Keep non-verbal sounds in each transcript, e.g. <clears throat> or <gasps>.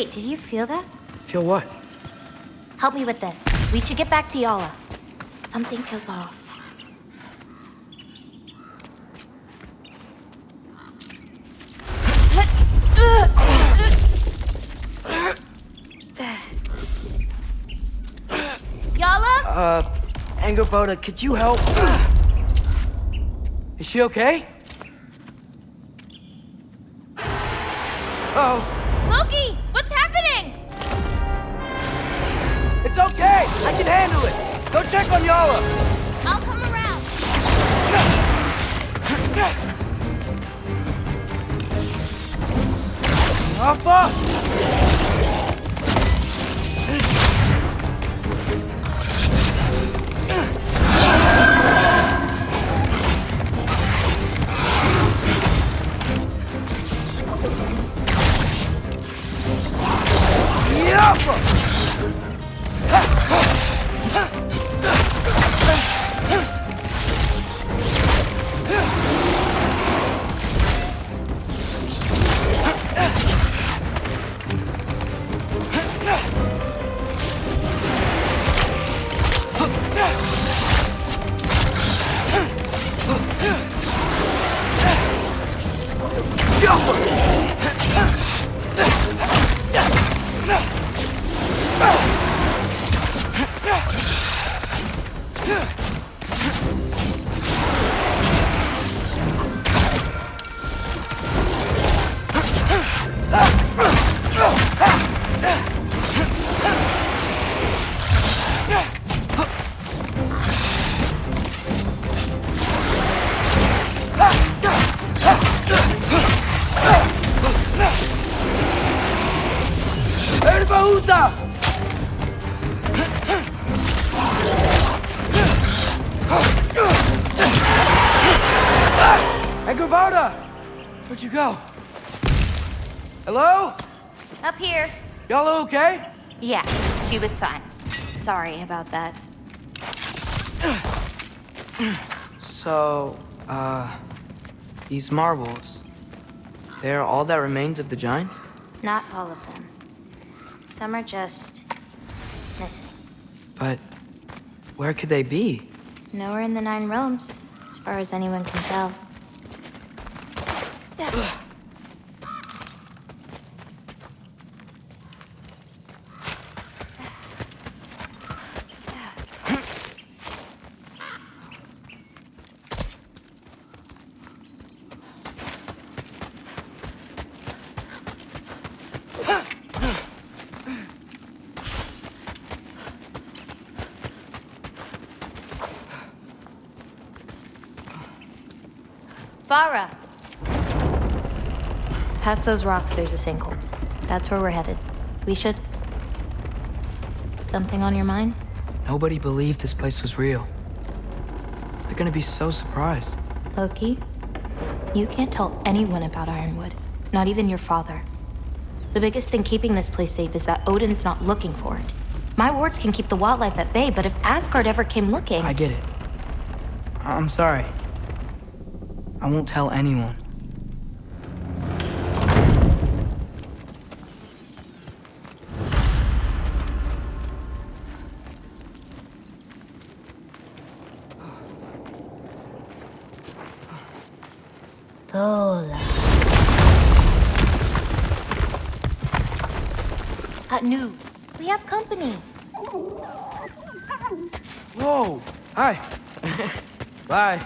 Wait, did you feel that? Feel what? Help me with this. We should get back to Yala. Something feels off. Yala? Uh, Angrboda, could you help? Is she okay? Oh, she was fine. Sorry about that. So, uh, these marbles, they're all that remains of the giants? Not all of them. Some are just missing. But where could they be? Nowhere in the Nine Realms, as far as anyone can tell. Those rocks, there's a sinkhole. That's where we're headed. We should... Something on your mind? Nobody believed this place was real. They're gonna be so surprised. Loki, you can't tell anyone about Ironwood. Not even your father. The biggest thing keeping this place safe is that Odin's not looking for it. My wards can keep the wildlife at bay, but if Asgard ever came looking... I get it. I'm sorry. I won't tell anyone. Anu, we have company. Whoa! Hi. <laughs> Bye.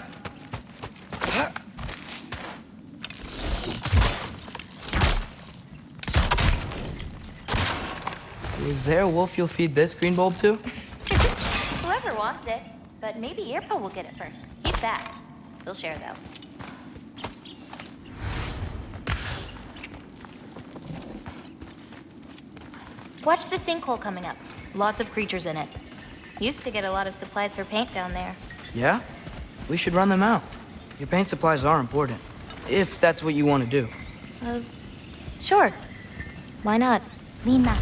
Is there a wolf you'll feed this green bulb to? <laughs> Whoever wants it. But maybe Irpa will get it first. He's fast. He'll share, though. Watch the sinkhole coming up. Lots of creatures in it. Used to get a lot of supplies for paint down there. Yeah? We should run them out. Your paint supplies are important. If that's what you want to do. Uh, sure. Why not? Lima.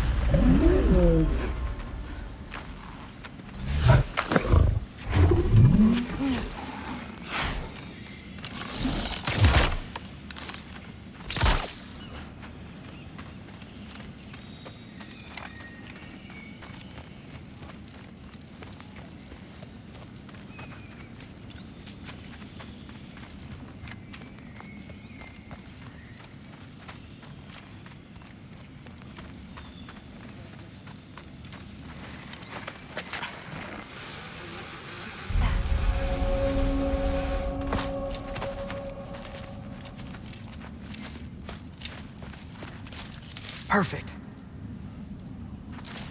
Perfect.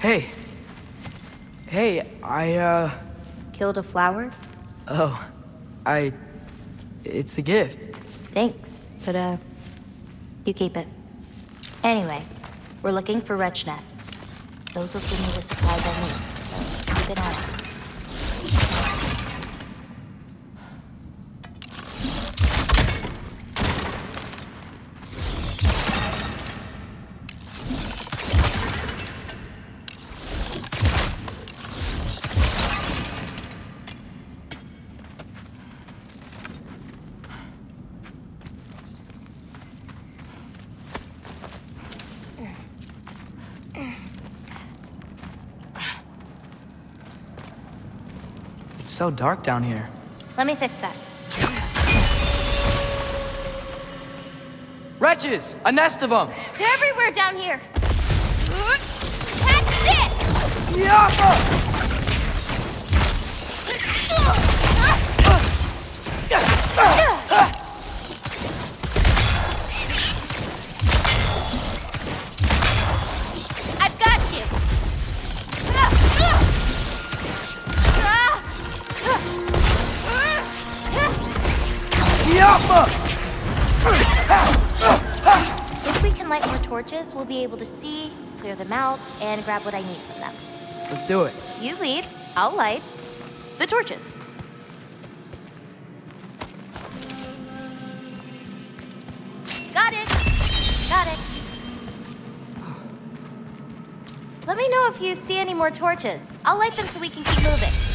Hey. Hey, I, uh... Killed a flower? Oh. I... It's a gift. Thanks, but uh, you keep it. Anyway, we're looking for wretch nests. Those will give me the supplies I need, so keep it on. It's so dark down here. Let me fix that. Wretches! A nest of them! They're everywhere down here. Catch this! I've torches, we'll be able to see, clear them out, and grab what I need from them. Let's do it. You lead, I'll light the torches. Got it. Got it. Let me know if you see any more torches. I'll light them so we can keep moving.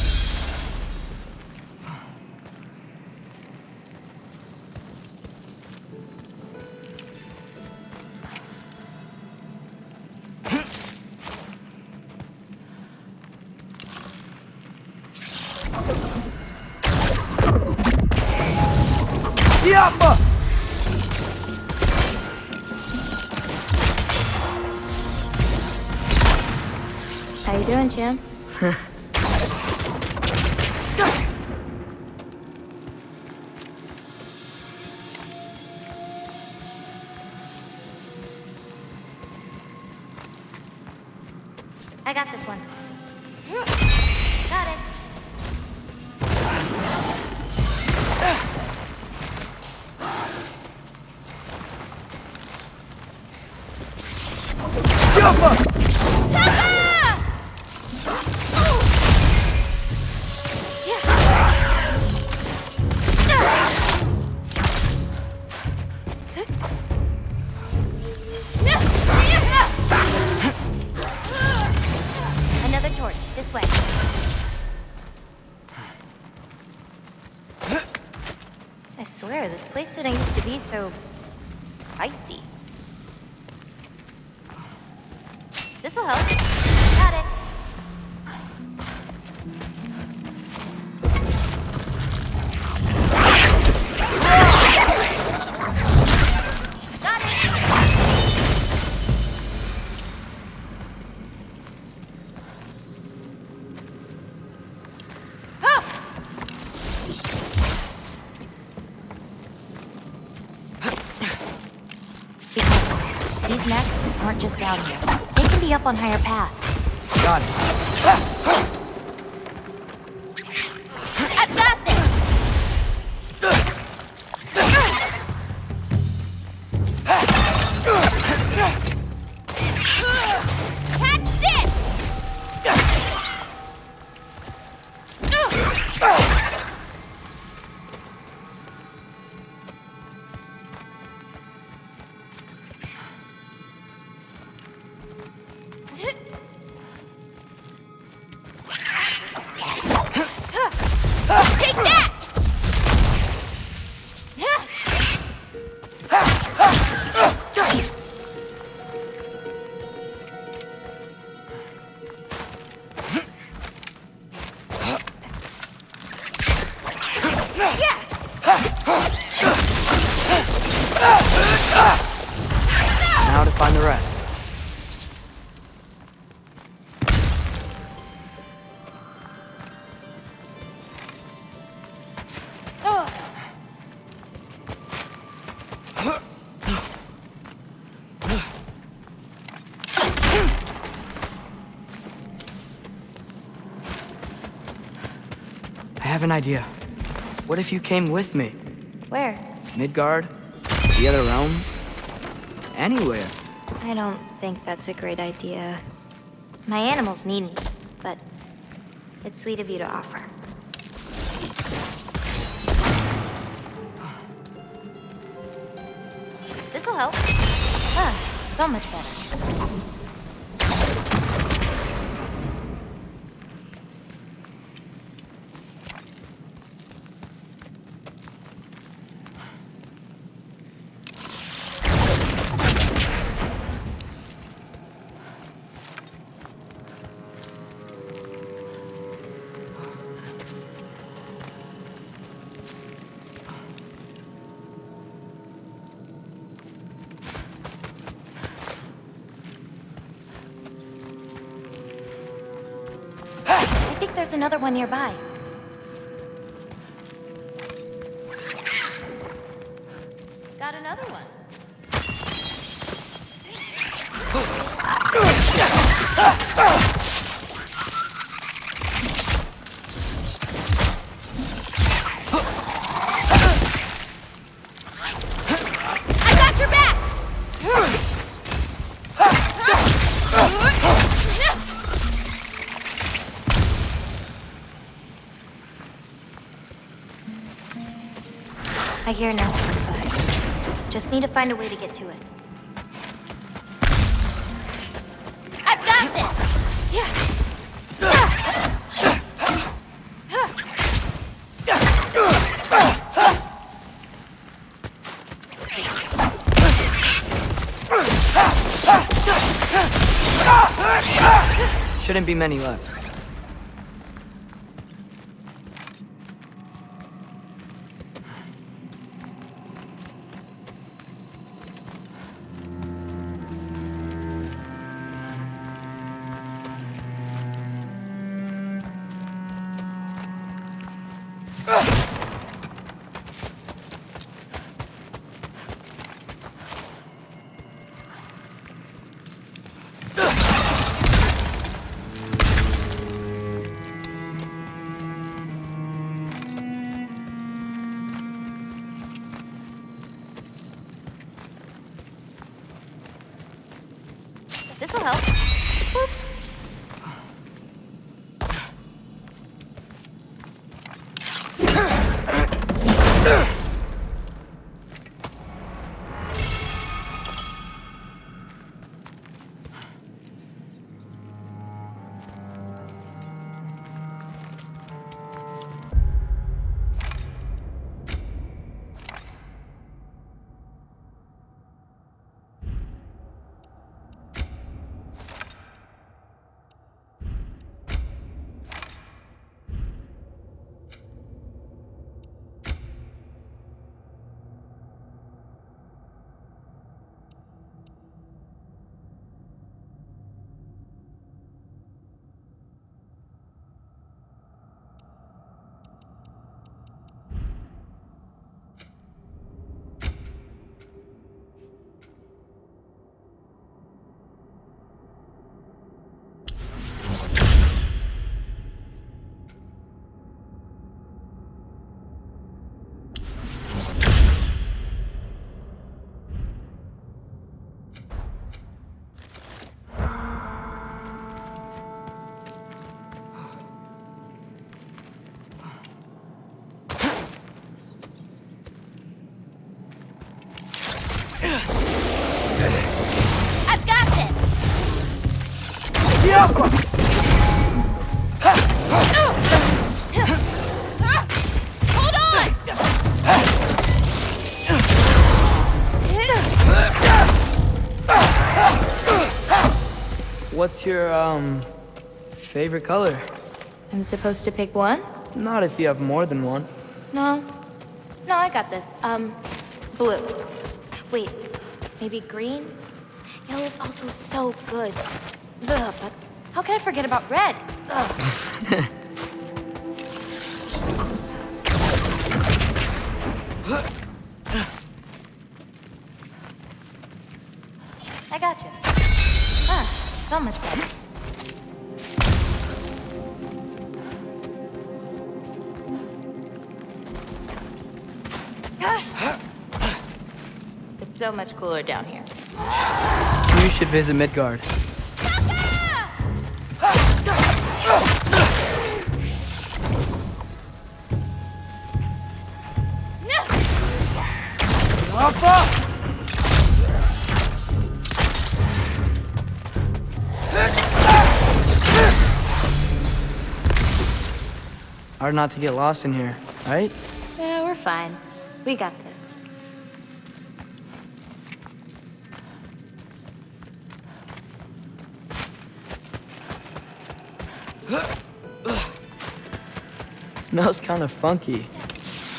I got this one. Place did I used to be so on higher paths. Got it. An idea. What if you came with me? Where? Midgard? The other realms? Anywhere. I don't think that's a great idea. My animals need me, but it's sweet of you to offer. This'll help. Ah, so much better. There's another one nearby. I hear a nest close by. Just need to find a way to get to it. I've got this! Yeah. Shouldn't be many left. What's your, um, favorite color? I'm supposed to pick one? Not if you have more than one. No. No, I got this. Um, blue. Wait, maybe green? Yellow's also so good. Ugh, but how can I forget about red? Ugh. <laughs> So much better. Gosh. It's so much cooler down here. You should visit Midgard. Hard not to get lost in here, right? Yeah, we're fine. We got this. <laughs> Smells kind of funky.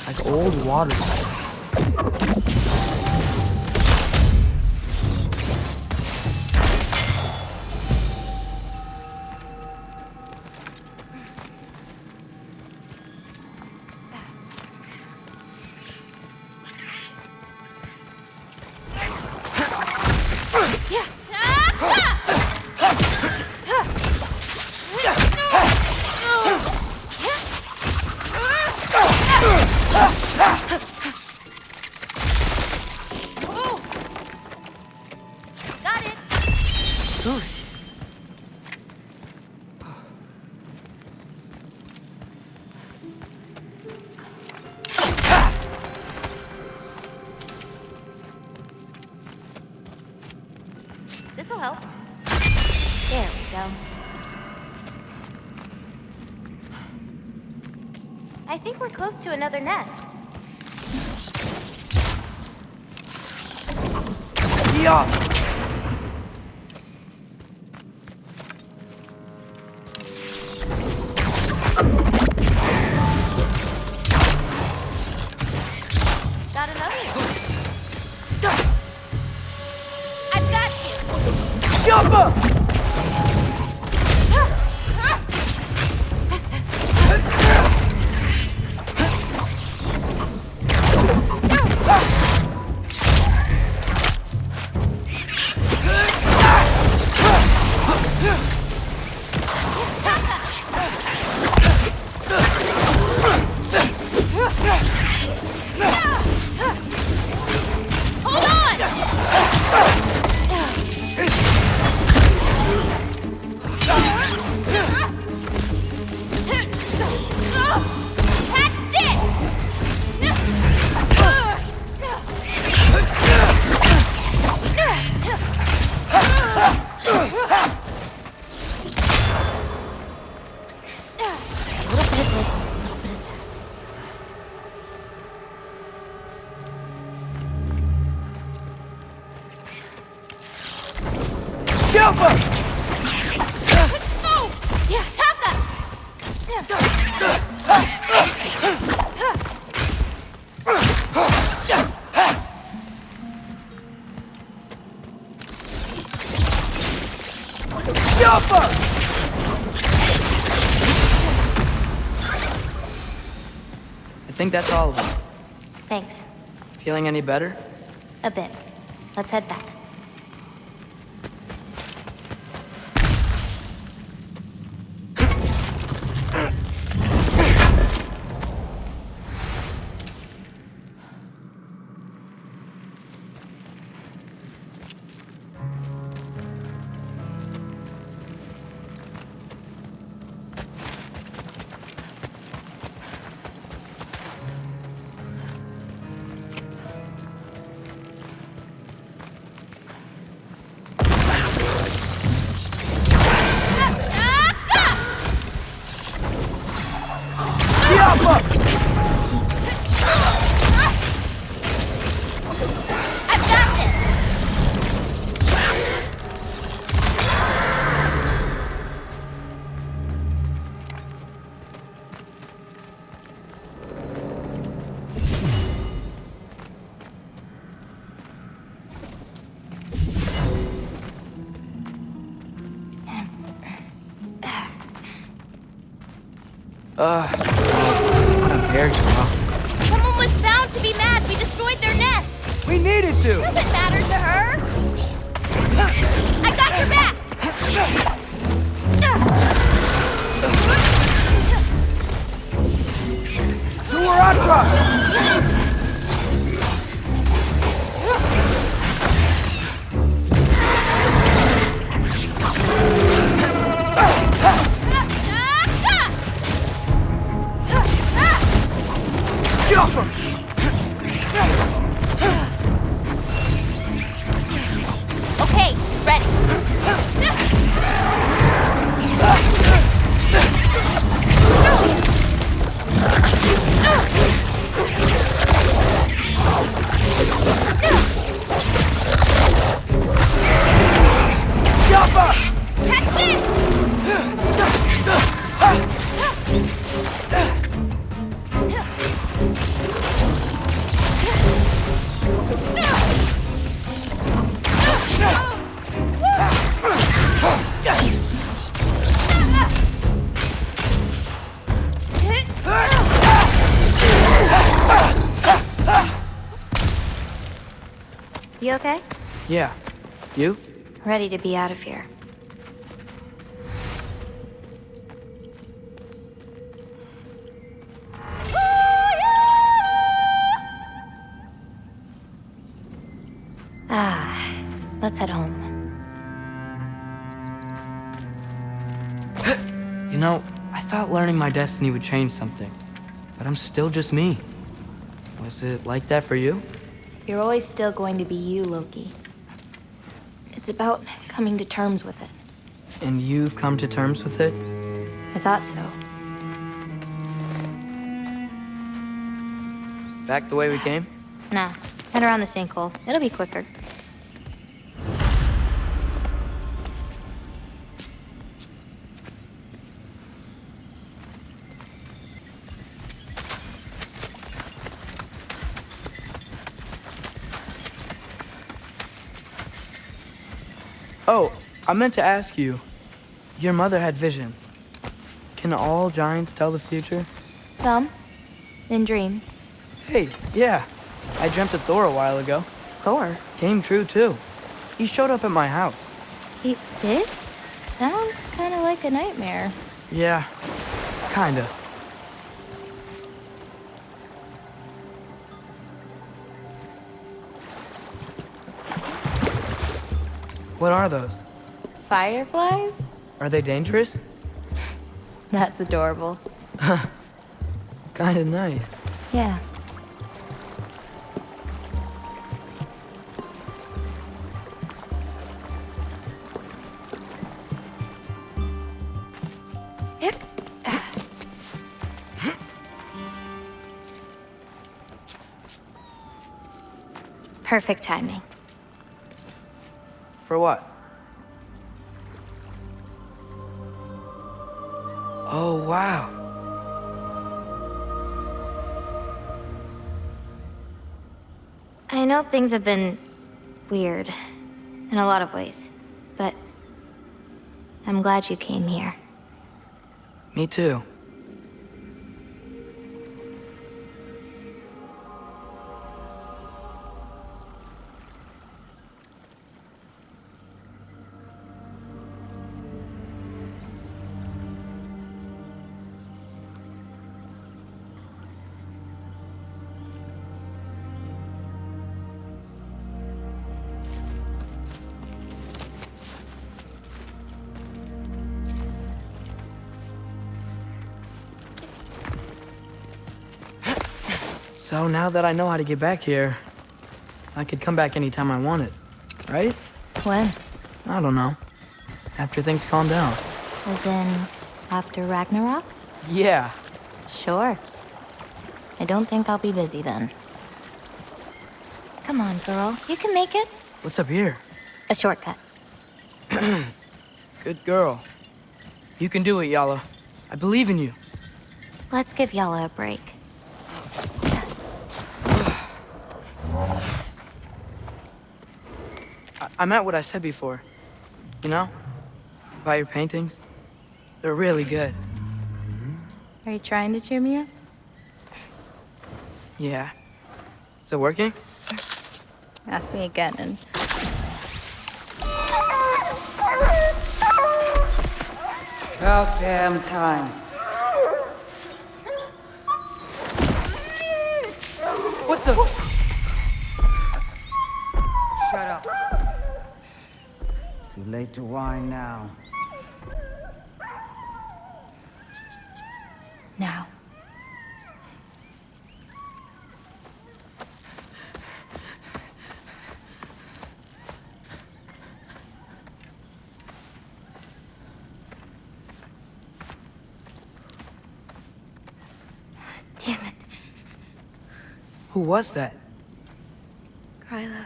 Like old water. Chopper! think that's all of them. Thanks. Feeling any better? A bit. Let's head back. Ready to be out of here. Ah, let's head home. You know, I thought learning my destiny would change something. But I'm still just me. Was it like that for you? You're always still going to be you, Loki. It's about coming to terms with it. And you've come to terms with it? I thought so. Back the way we came? Nah, head around the sinkhole. It'll be quicker. I meant to ask you. Your mother had visions. Can all giants tell the future? Some. In dreams. Hey, yeah. I dreamt of Thor a while ago. Thor. Came true, too. He showed up at my house. He did? Sounds kind of like a nightmare. Yeah, kinda. What are those? Fireflies? Are they dangerous? <laughs> That's adorable. <laughs> Kinda nice. Yeah. <clears throat> Perfect timing. For what? Oh, wow. I know things have been weird in a lot of ways, but I'm glad you came here. Me too. Now that I know how to get back here, I could come back anytime I wanted, right? When? I don't know. After things calm down. As in, after Ragnarok? Yeah. Sure. I don't think I'll be busy then. Come on, girl. You can make it. What's up here? A shortcut. <clears throat> Good girl. You can do it, Yala. I believe in you. Let's give Yala a break. I, I meant what I said before. You know? About your paintings. They're really good. Are you trying to cheer me up? Yeah. Is it working? Ask me again and... About damn time. What the? Shut Too to whine now. Now. Damn it. Who was that? Gryla.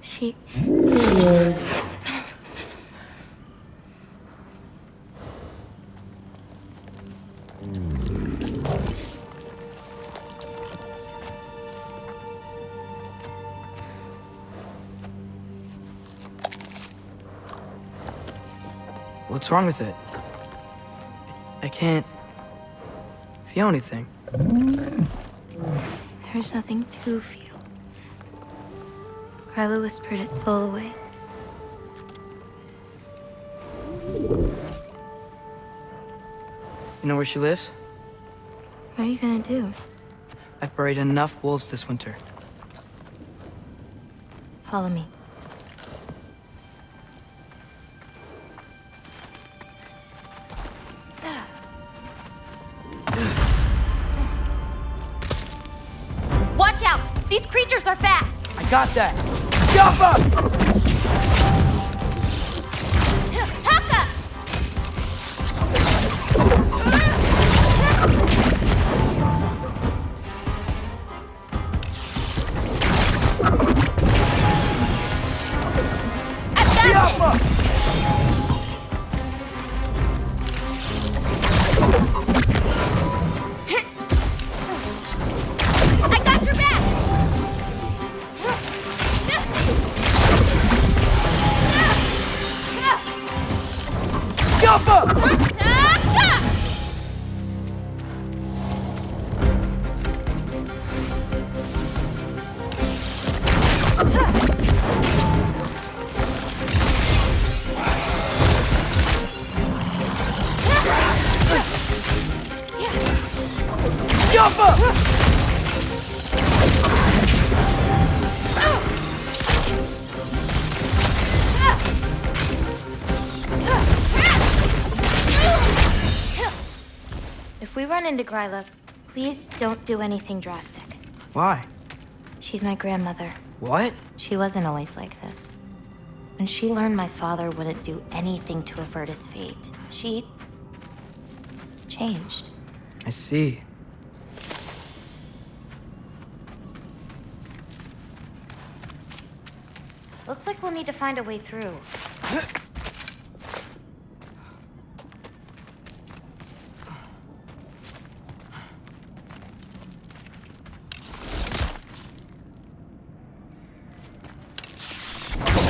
She... What's wrong with it? I can't feel anything. There's nothing to feel. Carla whispered its soul away. You know where she lives? What are you gonna do? I've buried enough wolves this winter. Follow me. Are fast! I got that! Jump up! Taka! I've got this! Run Gryla, please don't do anything drastic. Why? She's my grandmother. What? She wasn't always like this. When she learned my father wouldn't do anything to avert his fate, she. changed. I see. Looks like we'll need to find a way through. <gasps> <laughs>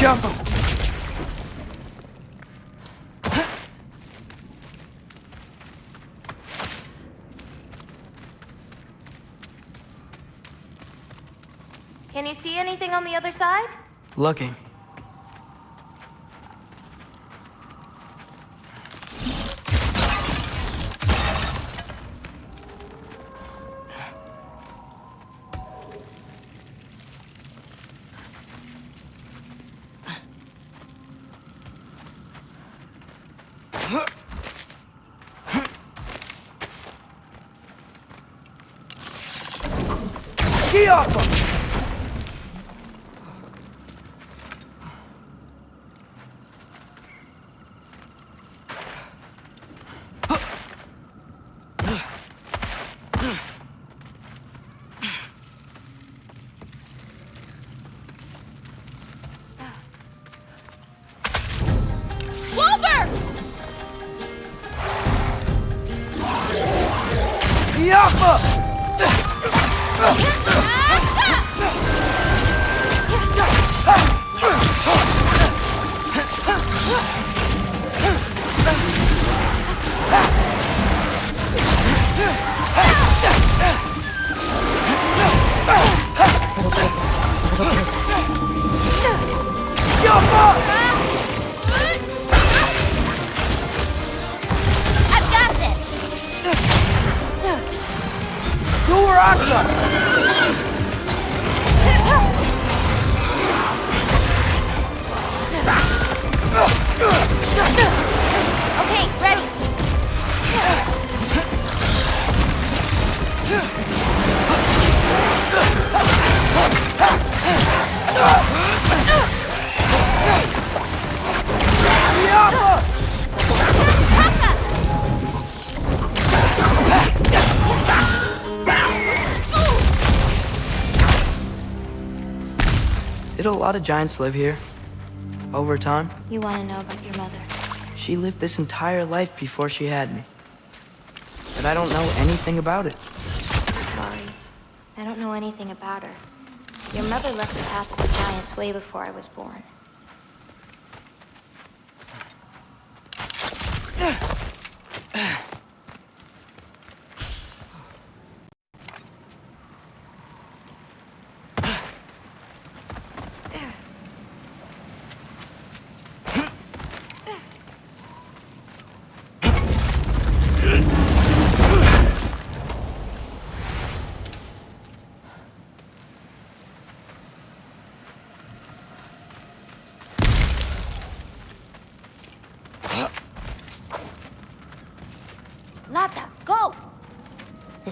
Up! Can you see anything on the other side? Looking. Lot of giants live here? Over time? You want to know about your mother? She lived this entire life before she had me. But I don't know anything about it. Sorry. I don't know anything about her. Your mother left the path of the giants way before I was born.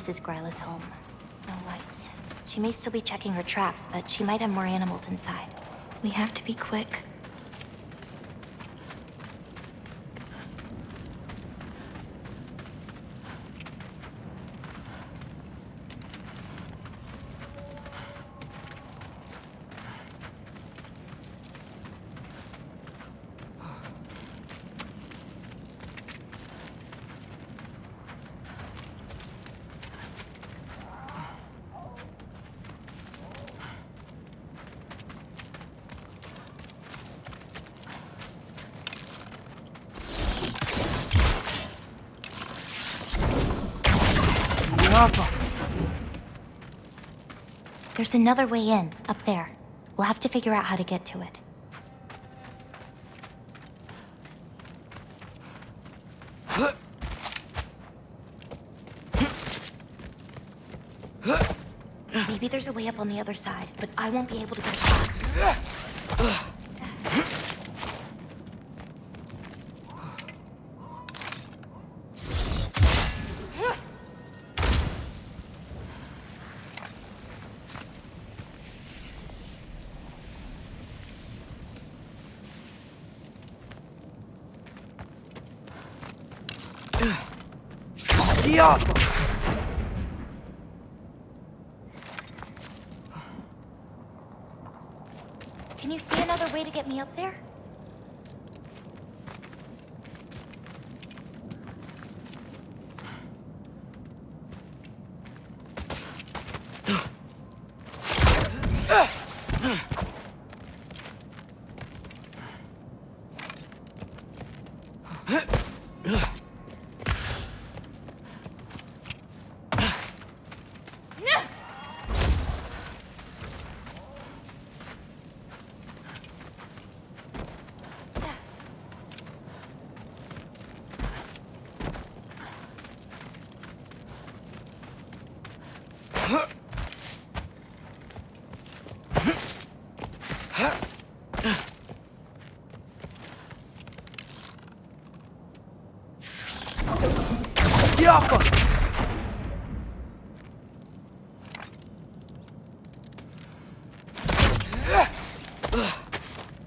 This is Gryla's home. No lights. She may still be checking her traps, but she might have more animals inside. We have to be quick. There's another way in, up there. We'll have to figure out how to get to it. Maybe there's a way up on the other side, but I won't be able to get across. Yapa! Can you see another way to get me up there? Yapa!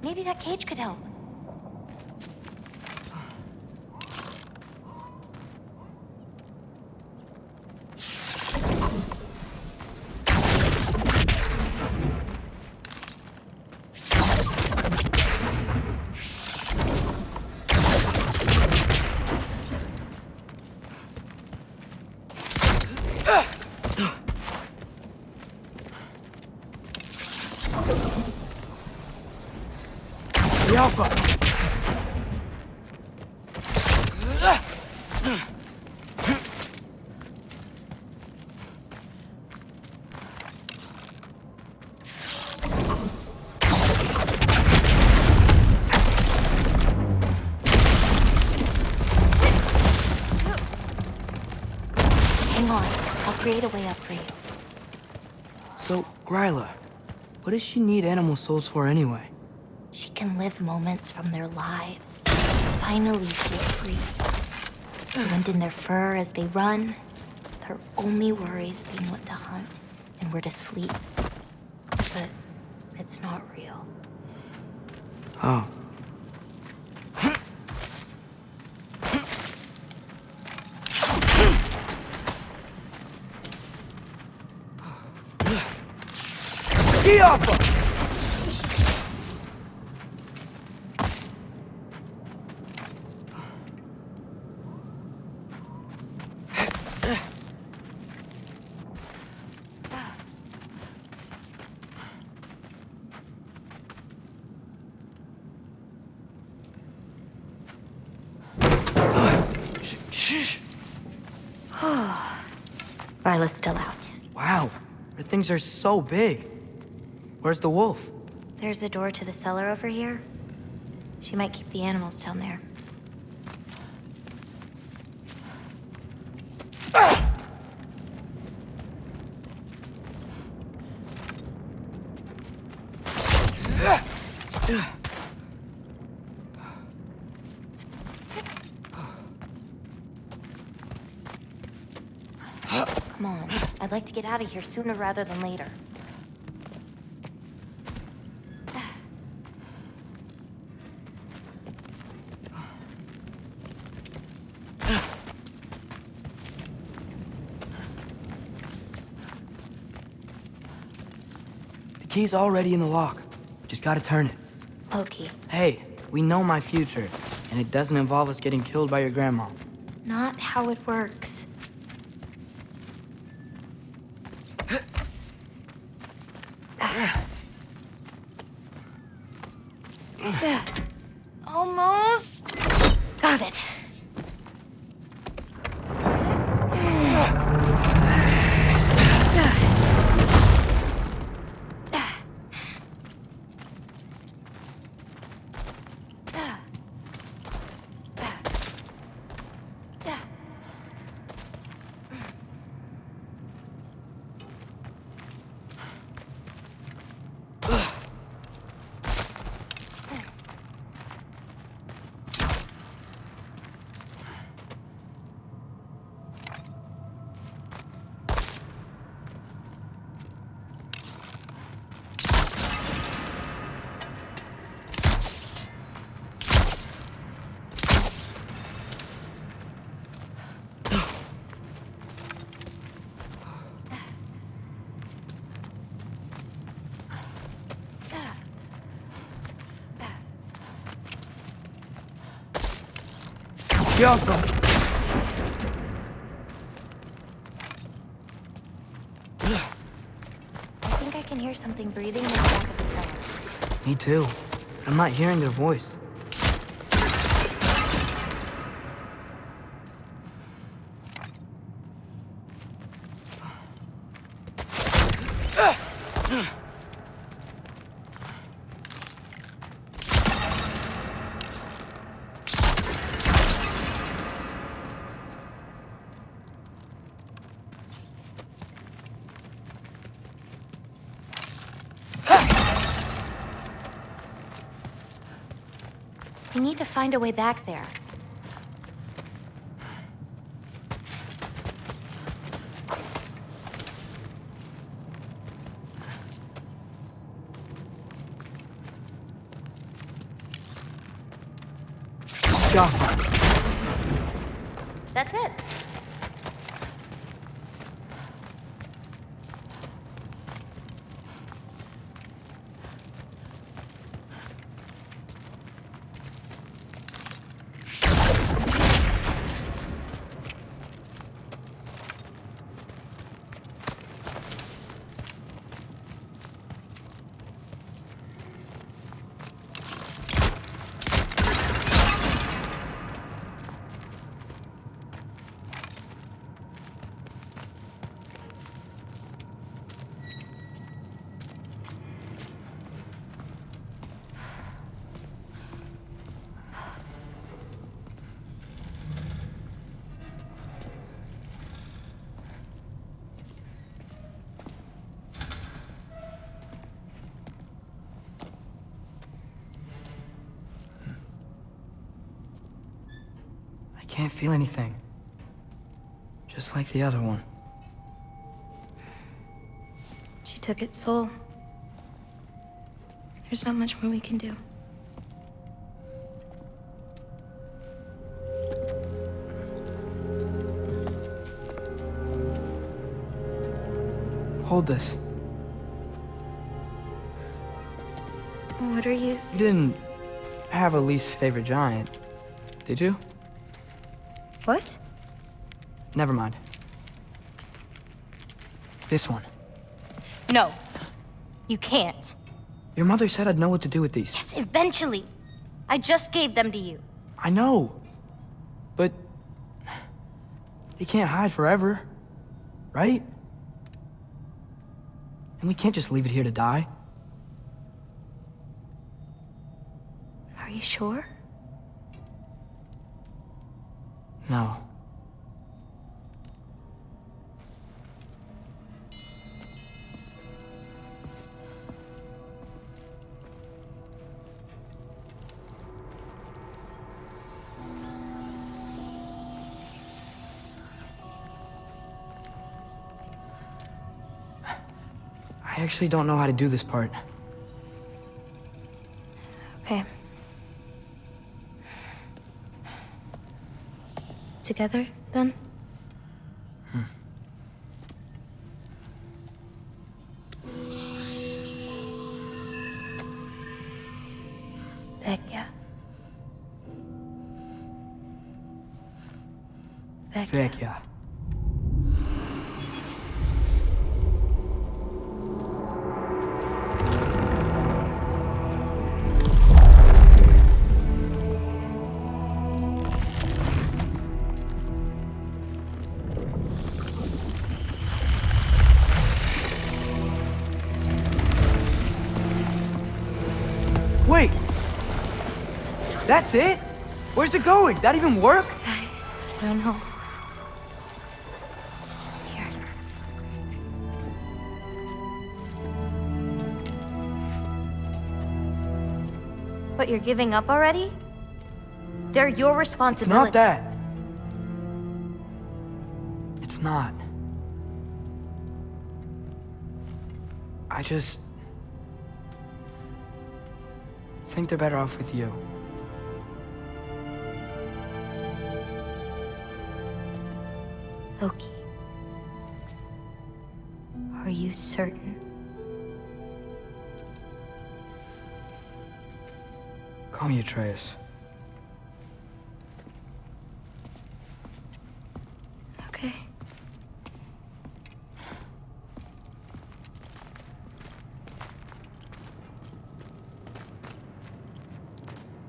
Maybe that cage could help. Yapa! Hang on. I'll create a way up for you. So, Gryla, what does she need animal souls for anyway? She can live moments from their lives. Finally feel free. Wind in their fur as they run. Their only worries being what to hunt and where to sleep. But it's not real. Oh. Shh. <sighs> Gryla's still out. Wow, her things are so big. Where's the wolf? There's a door to the cellar over here. She might keep the animals down there. Come on. I'd like to get out of here sooner rather than later. Key's already in the lock. Just gotta turn it. Loki, Hey, we know my future, and it doesn't involve us getting killed by your grandma. not how it works. Almost. Got it. Get. I think I can hear something breathing in the back of the cellar. Me too. I'm not hearing their voice. We need to find a way back there. Jaffa. That's it. I can't feel anything. Just like the other one. She took its soul. There's not much more we can do. Hold this. What are you? You didn't have a least favorite giant, did you? What? Never mind. This one. No. You can't. Your mother said I'd know what to do with these. Yes, eventually. I just gave them to you. I know. But they can't hide forever. Right? And we can't just leave it here to die. Are you sure? No. I actually don't know how to do this part. Together, then? That's it? Where's it going? That even work? I don't know. Here. But you're giving up already? They're your It's responsibility. not that. It's not. I just think they're better off with you. Loki. Are you certain? Call me Atreus. Okay.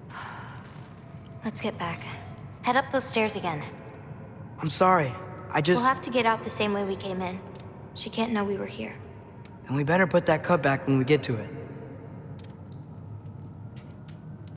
<sighs> Let's get back. Head up those stairs again. I'm sorry. I just. We'll have to get out the same way we came in. She can't know we were here. And we better put that cut back when we get to it.